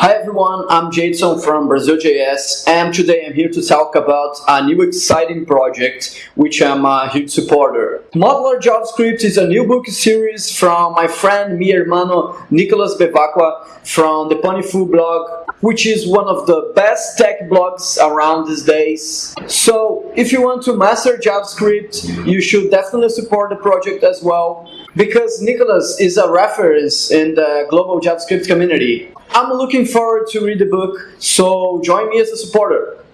Hi everyone, I'm Jason from Brazil.js and today I'm here to talk about a new exciting project which I'm a huge supporter. Modular JavaScript is a new book series from my friend, mi hermano Nicolas Bevacqua from the Ponyfoo blog which is one of the best tech blogs around these days. So if you want to master JavaScript, you should definitely support the project as well because Nicolas is a reference in the global JavaScript community. I'm looking forward to read the book, so join me as a supporter.